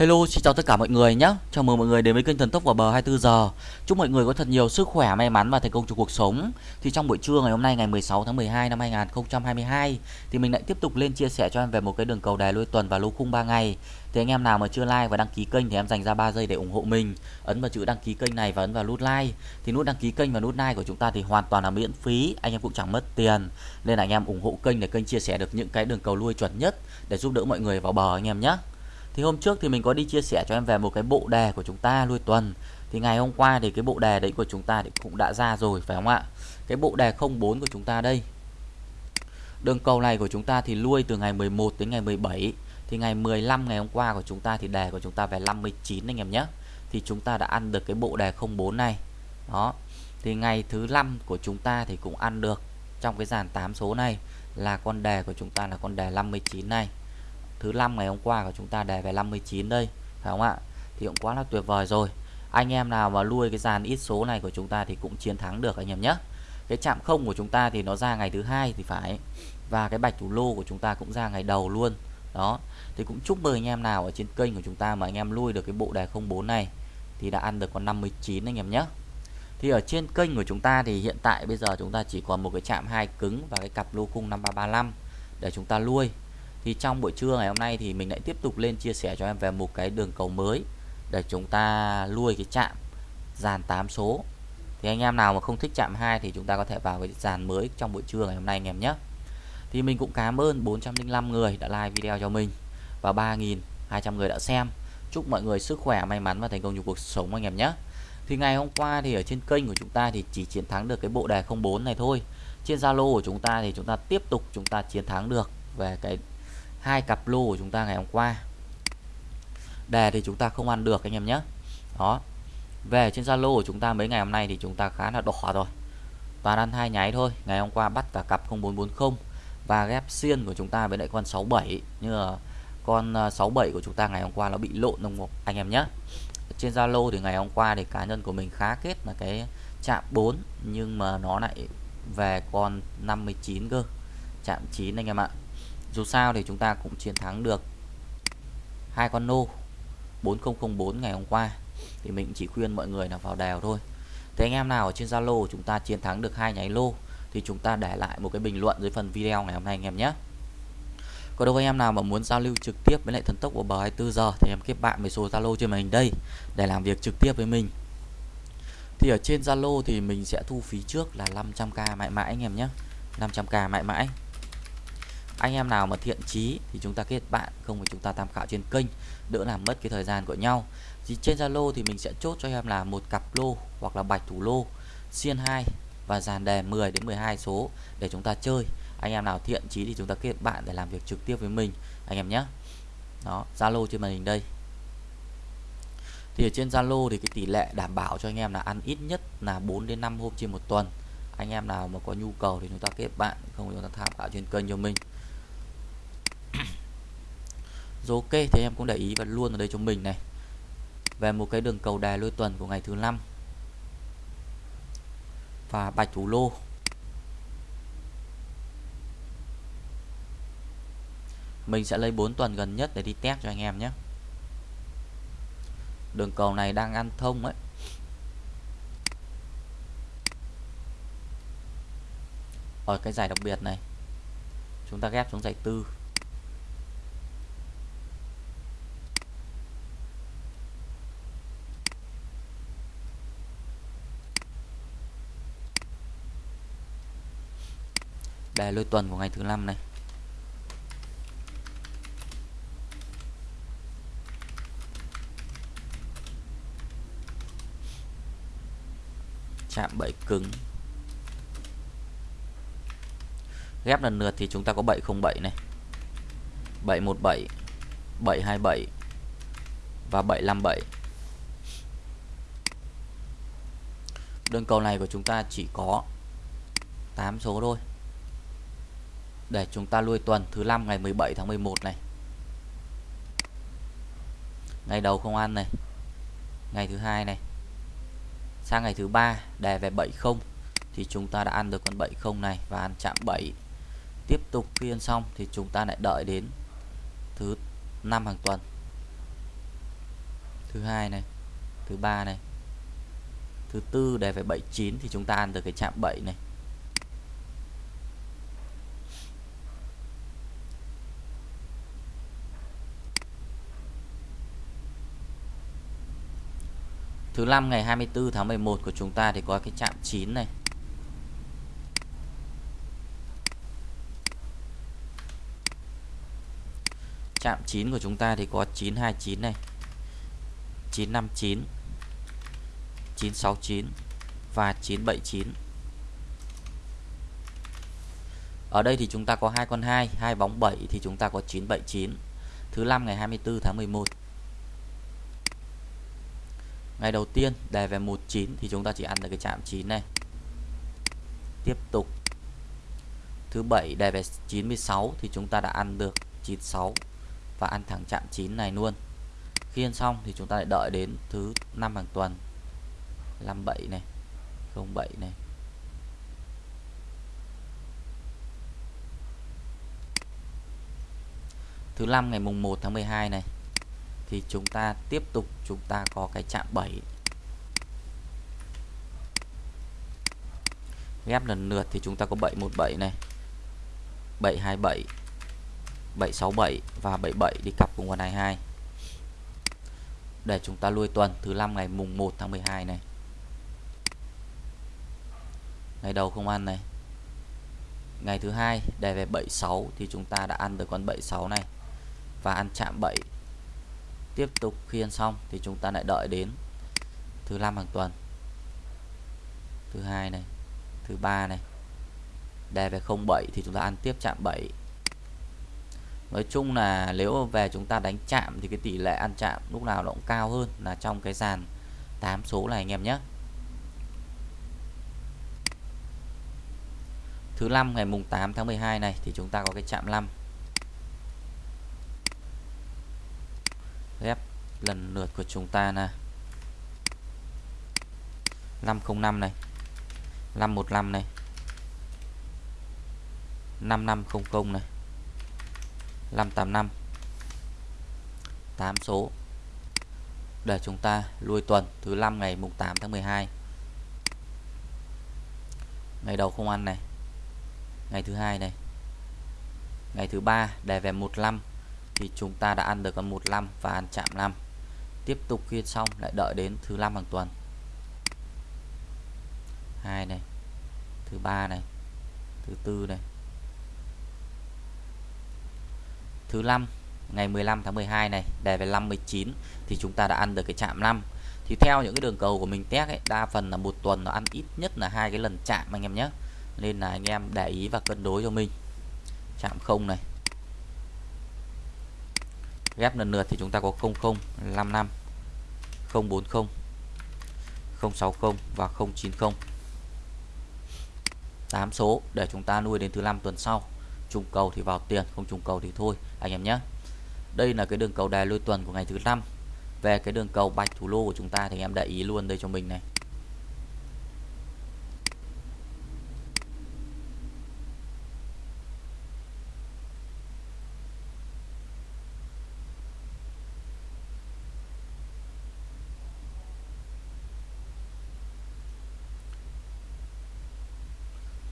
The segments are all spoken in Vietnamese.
Hello, xin chào tất cả mọi người nhé. Chào mừng mọi người đến với kênh Thần Tốc vào bờ 24 giờ. Chúc mọi người có thật nhiều sức khỏe, may mắn và thành công trong cuộc sống. Thì trong buổi trưa ngày hôm nay ngày 16 tháng 12 năm 2022 thì mình lại tiếp tục lên chia sẻ cho em về một cái đường cầu đài lôi tuần và lô khung 3 ngày. Thì anh em nào mà chưa like và đăng ký kênh thì em dành ra 3 giây để ủng hộ mình. Ấn vào chữ đăng ký kênh này và ấn vào nút like. Thì nút đăng ký kênh và nút like của chúng ta thì hoàn toàn là miễn phí, anh em cũng chẳng mất tiền. Nên là anh em ủng hộ kênh để kênh chia sẻ được những cái đường cầu lui chuẩn nhất để giúp đỡ mọi người vào bờ anh em nhé thì hôm trước thì mình có đi chia sẻ cho em về một cái bộ đề của chúng ta, lui tuần. Thì ngày hôm qua thì cái bộ đề đấy của chúng ta thì cũng đã ra rồi, phải không ạ? Cái bộ đề 04 của chúng ta đây. Đường cầu này của chúng ta thì lui từ ngày 11 đến ngày 17 thì ngày 15 ngày hôm qua của chúng ta thì đề của chúng ta về 59 anh em nhé. Thì chúng ta đã ăn được cái bộ đề 04 này. Đó. Thì ngày thứ năm của chúng ta thì cũng ăn được trong cái dàn 8 số này là con đề của chúng ta là con đề 59 này thứ năm ngày hôm qua của chúng ta đề về 59 đây, phải không ạ? Thì cũng quá là tuyệt vời rồi. Anh em nào mà nuôi cái dàn ít số này của chúng ta thì cũng chiến thắng được anh em nhé. Cái chạm không của chúng ta thì nó ra ngày thứ hai thì phải. Và cái bạch thủ lô của chúng ta cũng ra ngày đầu luôn. Đó. Thì cũng chúc mừng anh em nào ở trên kênh của chúng ta mà anh em nuôi được cái bộ đề 04 này thì đã ăn được con 59 anh em nhé. Thì ở trên kênh của chúng ta thì hiện tại bây giờ chúng ta chỉ còn một cái chạm hai cứng và cái cặp lô cung 5335 để chúng ta nuôi thì trong buổi trưa ngày hôm nay thì mình lại tiếp tục lên chia sẻ cho em về một cái đường cầu mới để chúng ta nuôi cái chạm dàn 8 số. Thì anh em nào mà không thích chạm 2 thì chúng ta có thể vào cái dàn mới trong buổi trưa ngày hôm nay anh em nhé. Thì mình cũng cảm ơn 405 người đã like video cho mình và 3.200 người đã xem. Chúc mọi người sức khỏe, may mắn và thành công trong cuộc sống anh em nhé. Thì ngày hôm qua thì ở trên kênh của chúng ta thì chỉ chiến thắng được cái bộ đề 04 này thôi. Trên Zalo của chúng ta thì chúng ta tiếp tục chúng ta chiến thắng được về cái hai cặp lô của chúng ta ngày hôm qua. Đề thì chúng ta không ăn được anh em nhé. Đó. Về trên Zalo của chúng ta mấy ngày hôm nay thì chúng ta khá là đỏ rồi. Toàn ăn hai nháy thôi. Ngày hôm qua bắt cả cặp 0440 và ghép xiên của chúng ta với lại con 67 như là con à, 67 của chúng ta ngày hôm qua nó bị lộn đồng anh em nhé. Trên Zalo thì ngày hôm qua thì cá nhân của mình khá kết là cái chạm 4 nhưng mà nó lại về con 59 cơ. Chạm 9 anh em ạ dù sao thì chúng ta cũng chiến thắng được hai con nô 4004 ngày hôm qua. Thì mình chỉ khuyên mọi người là vào đèo thôi. Thế anh em nào ở trên Zalo chúng ta chiến thắng được hai nháy lô, thì chúng ta để lại một cái bình luận dưới phần video ngày hôm nay anh em nhé. Còn đâu anh em nào mà muốn giao lưu trực tiếp với lại thần tốc của bờ 24 giờ thì em kết bạn với số Zalo trên màn hình đây, để làm việc trực tiếp với mình. Thì ở trên Zalo thì mình sẽ thu phí trước là 500k mãi mãi anh em nhé. 500k mãi mãi anh em nào mà thiện chí thì chúng ta kết bạn, không thì chúng ta tham khảo trên kênh, đỡ làm mất cái thời gian của nhau. Thì trên Zalo thì mình sẽ chốt cho em là một cặp lô hoặc là bạch thủ lô, xiên 2 và dàn đề 10 đến 12 số để chúng ta chơi. Anh em nào thiện chí thì chúng ta kết bạn để làm việc trực tiếp với mình, anh em nhé. Đó, Zalo trên màn hình đây. Thì ở trên Zalo thì cái tỷ lệ đảm bảo cho anh em là ăn ít nhất là 4 đến 5 hôm trên một tuần. Anh em nào mà có nhu cầu thì chúng ta kết bạn, không chúng ta tham khảo trên kênh cho mình rồi ok thì em cũng để ý và luôn ở đây cho mình này. Về một cái đường cầu đài lôi tuần của ngày thứ năm. Và bạch thủ lô. Mình sẽ lấy 4 tuần gần nhất để đi test cho anh em nhé. Đường cầu này đang ăn thông ấy. Ở cái giải đặc biệt này. Chúng ta ghép xuống giải tư. Đề lôi tuần của ngày thứ năm này. Chạm bẫy cứng. Ghép lần lượt thì chúng ta có 707 này. 717 727 và 757 đơn cầu này của chúng ta chỉ có 8 số thôi để chúng ta lui tuần thứ năm ngày 17 tháng 11 này. Ngày đầu không ăn này. Ngày thứ hai này. Sang ngày thứ ba đề về 70 thì chúng ta đã ăn được con 70 này và ăn chạm 7 tiếp tục phiên xong thì chúng ta lại đợi đến thứ năm hàng tuần. Thứ hai này, thứ ba này. Thứ tư đề về 79 thì chúng ta ăn được cái chạm 7 này. Thứ năm ngày 24 tháng 11 của chúng ta thì có cái chạm 9 này. Chạm 9 của chúng ta thì có 929 này. 959 969 và 979. Ở đây thì chúng ta có hai con 2, hai bóng 7 thì chúng ta có 979. Thứ năm ngày 24 tháng 11 ngày đầu tiên, đề về 19 thì chúng ta chỉ ăn được cái chạm 9 này. Tiếp tục. Thứ bảy, đề về 96 thì chúng ta đã ăn được 96 và ăn thẳng chạm 9 này luôn. Khi ăn xong thì chúng ta lại đợi đến thứ năm hàng tuần. 57 này 07 này. Thứ năm ngày mùng 1 tháng 12 này thì chúng ta tiếp tục, chúng ta có cái chạm 7 ghép lần lượt thì chúng ta có 717 này. 727 767 và 77 đi cặp cùng con 22 để chúng ta lui tuần, thứ năm ngày mùng 1 tháng 12 này. Ngày đầu không ăn này. Ngày thứ hai đề về 76 thì chúng ta đã ăn được con 76 này. Và ăn chạm 7 tiếp tục khi ăn xong thì chúng ta lại đợi đến thứ năm hàng tuần. Thứ hai này, thứ ba này. Đề về 07 thì chúng ta ăn tiếp chạm 7 nói chung là nếu về chúng ta đánh chạm thì cái tỷ lệ ăn chạm lúc nào nó cũng cao hơn là trong cái dàn 8 số này anh em nhé. Thứ năm ngày mùng 8 tháng 12 này thì chúng ta có cái chạm 5 ghép lần lượt của chúng ta là 505 này. 515 này. 5500 này. 585 8 số. Để chúng ta lui tuần thứ 5 ngày mùng 8 tháng 12 ngày đầu không ăn này. Ngày thứ hai này. Ngày thứ ba đề về 15 thì chúng ta đã ăn được con 15 và ăn chạm 5 tiếp tục khi xong, lại đợi đến thứ năm hàng tuần. Hai này, thứ ba này, thứ tư này. Thứ năm, ngày 15 tháng 12 này, đề về 59 thì chúng ta đã ăn được cái chạm 5 thì theo những cái đường cầu của mình test ấy, đa phần là một tuần nó ăn ít nhất là hai cái lần chạm anh em nhé. Nên là anh em để ý và cân đối cho mình. Chạm không này ghép lần lượt thì chúng ta có 0055 040 060 và 090 8 số để chúng ta nuôi đến thứ năm tuần sau. Trùng cầu thì vào tiền, không trùng cầu thì thôi, anh em nhé. Đây là cái đường cầu đề lôi tuần của ngày thứ năm. Về cái đường cầu bạch thủ lô của chúng ta thì anh em để ý luôn đây cho mình này.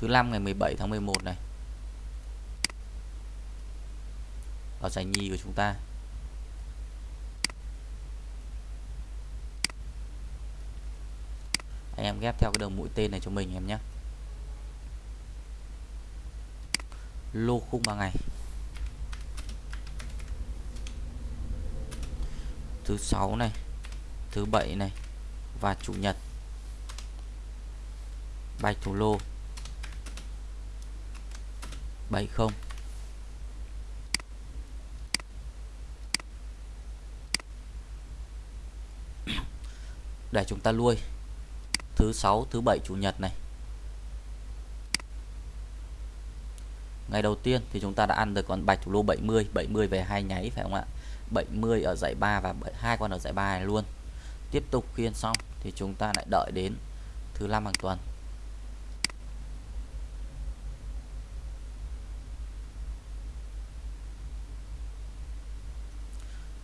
Thứ năm ngày 17 tháng 11 này. Ở giải nhì của chúng ta. Anh em ghép theo cái đường mũi tên này cho mình em nhé. Lô khung 3 ngày. Thứ sáu này, thứ bảy này và chủ nhật. Bạch thủ lô. 70 để chúng ta nuôi thứ sáu, thứ bảy chủ nhật này. Ngày đầu tiên thì chúng ta đã ăn được con bạch thủ lô 70 70 về hai nháy, phải không ạ? 70 ở giải 3 và hai con ở giải 3 này luôn. Tiếp tục khiên xong thì chúng ta lại đợi đến thứ năm hàng tuần.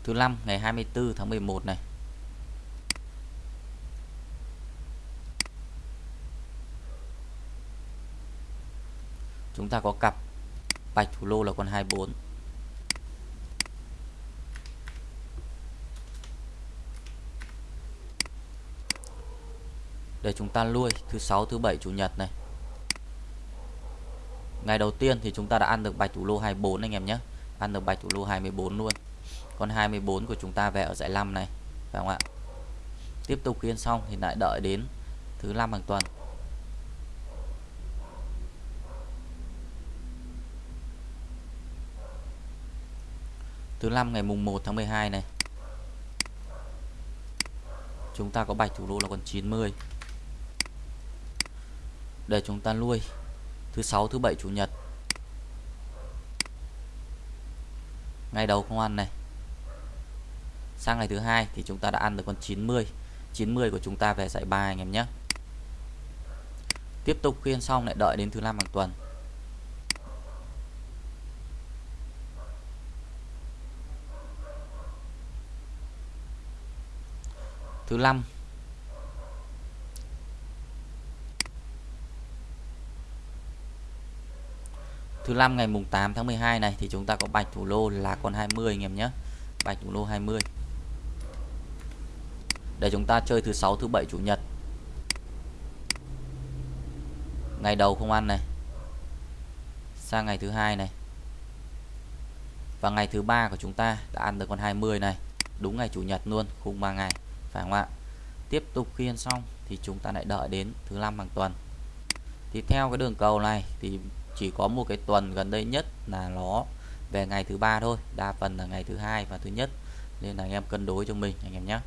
thứ năm, ngày 24 tháng 11 này. Chúng ta có cặp bạch thủ lô là con 24 để chúng ta nuôi thứ sáu, thứ bảy, chủ nhật này. Ngày đầu tiên thì chúng ta đã ăn được bạch thủ lô 24 anh em nhé. Ăn được bạch thủ lô 24 luôn con 24 của chúng ta về ở giải 5 này, phải không ạ? Tiếp tục khiên xong thì lại đợi đến thứ năm hàng tuần. Thứ năm ngày mùng 1 tháng 12 này, chúng ta có bạch thủ đô là con 90 để chúng ta nuôi thứ sáu, thứ bảy, chủ nhật. Ngày đầu không ăn này sang ngày thứ hai thì chúng ta đã ăn được con 90 90 của chúng ta về giải bài anh em nhé. Tiếp tục khuyên xong lại đợi đến thứ năm hàng tuần. Thứ năm. Thứ năm ngày mùng 8 tháng 12 này thì chúng ta có bạch thủ lô là con 20 anh em nhé. Bạch thủ lô 20 để chúng ta chơi thứ sáu, thứ bảy, chủ nhật. Ngày đầu không ăn này. Sang ngày thứ hai này. Và ngày thứ ba của chúng ta đã ăn được con 20 này. Đúng ngày chủ nhật luôn, khung 3 ngày, phải không ạ? Tiếp tục khiên xong thì chúng ta lại đợi đến thứ năm hàng tuần. Thì theo cái đường cầu này thì chỉ có một cái tuần gần đây nhất là nó về ngày thứ ba thôi, đa phần là ngày thứ hai và thứ nhất. Nên là anh em cân đối cho mình, anh em nhé.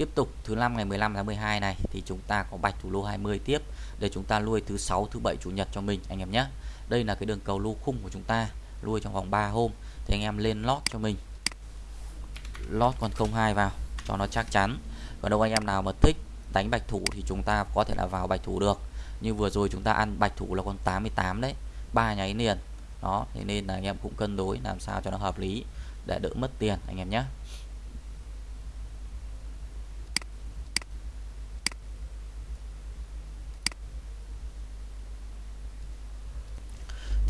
Tiếp tục thứ năm ngày 15 tháng 12 này, thì chúng ta có bạch thủ lô 20 tiếp để chúng ta nuôi thứ sáu, thứ bảy, chủ nhật cho mình, anh em nhé. Đây là cái đường cầu lô khung của chúng ta, nuôi trong vòng 3 hôm. Thì anh em lên lót cho mình. Lót con 02 vào, cho nó chắc chắn. Còn đâu anh em nào mà thích đánh bạch thủ thì chúng ta có thể là vào bạch thủ được. Như vừa rồi chúng ta ăn bạch thủ là con 88 đấy, ba nháy liền. Đó, thế nên là anh em cũng cân đối làm sao cho nó hợp lý để đỡ mất tiền, anh em nhé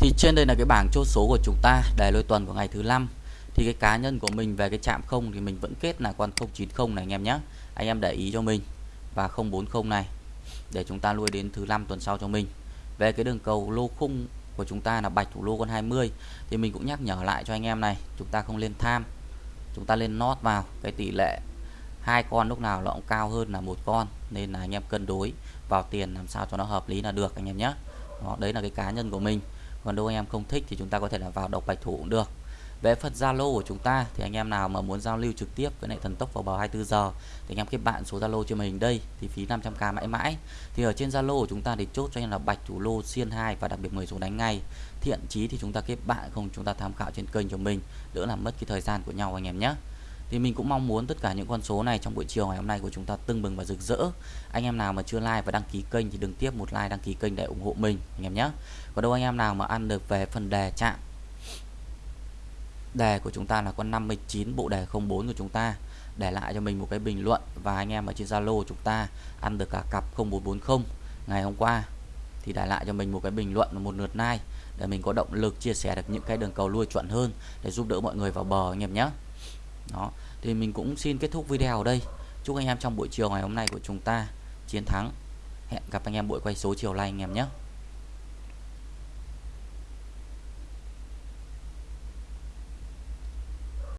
thì trên đây là cái bảng chốt số của chúng ta để lôi tuần của ngày thứ năm. Thì cái cá nhân của mình về cái chạm không thì mình vẫn kết là con 090 này anh em nhé. Anh em để ý cho mình. Và 040 này để chúng ta nuôi đến thứ năm tuần sau cho mình. Về cái đường cầu lô khung của chúng ta là bạch thủ lô con 20 thì mình cũng nhắc nhở lại cho anh em này chúng ta không lên tham. Chúng ta lên nót vào cái tỷ lệ hai con lúc nào nó cũng cao hơn là một con nên là anh em cân đối vào tiền làm sao cho nó hợp lý là được anh em nhé. Đó, đấy là cái cá nhân của mình còn đâu anh em không thích thì chúng ta có thể là vào đọc bạch thủ cũng được. Về phần Zalo của chúng ta thì anh em nào mà muốn giao lưu trực tiếp với lại thần tốc vào bờ 24 giờ thì anh em kết bạn số Zalo trên màn hình đây, thì phí 500k mãi mãi. Thì ở trên Zalo của chúng ta thì chốt cho anh là bạch thủ lô xiên 2 và đặc biệt 10 số đánh ngay. Thiện chí thì chúng ta kết bạn, không chúng ta tham khảo trên kênh của mình, đỡ làm mất cái thời gian của nhau anh em nhé thì mình cũng mong muốn tất cả những con số này trong buổi chiều ngày hôm nay của chúng ta tưng bừng và rực rỡ. Anh em nào mà chưa like và đăng ký kênh thì đừng tiếp một like, đăng ký kênh để ủng hộ mình, anh em nhé. Còn đâu anh em nào mà ăn được về phần đề chạm, đề của chúng ta là con 59 bộ đề 04 của chúng ta, để lại cho mình một cái bình luận và anh em ở trên Zalo chúng ta ăn được cả cặp 0440 ngày hôm qua, thì để lại cho mình một cái bình luận một lượt like để mình có động lực chia sẻ được những cái đường cầu lui chuẩn hơn để giúp đỡ mọi người vào bờ, anh em nhé đó, thì mình cũng xin kết thúc video ở đây. Chúc anh em trong buổi chiều ngày hôm nay của chúng ta chiến thắng. Hẹn gặp anh em buổi quay số chiều nay anh em nhé.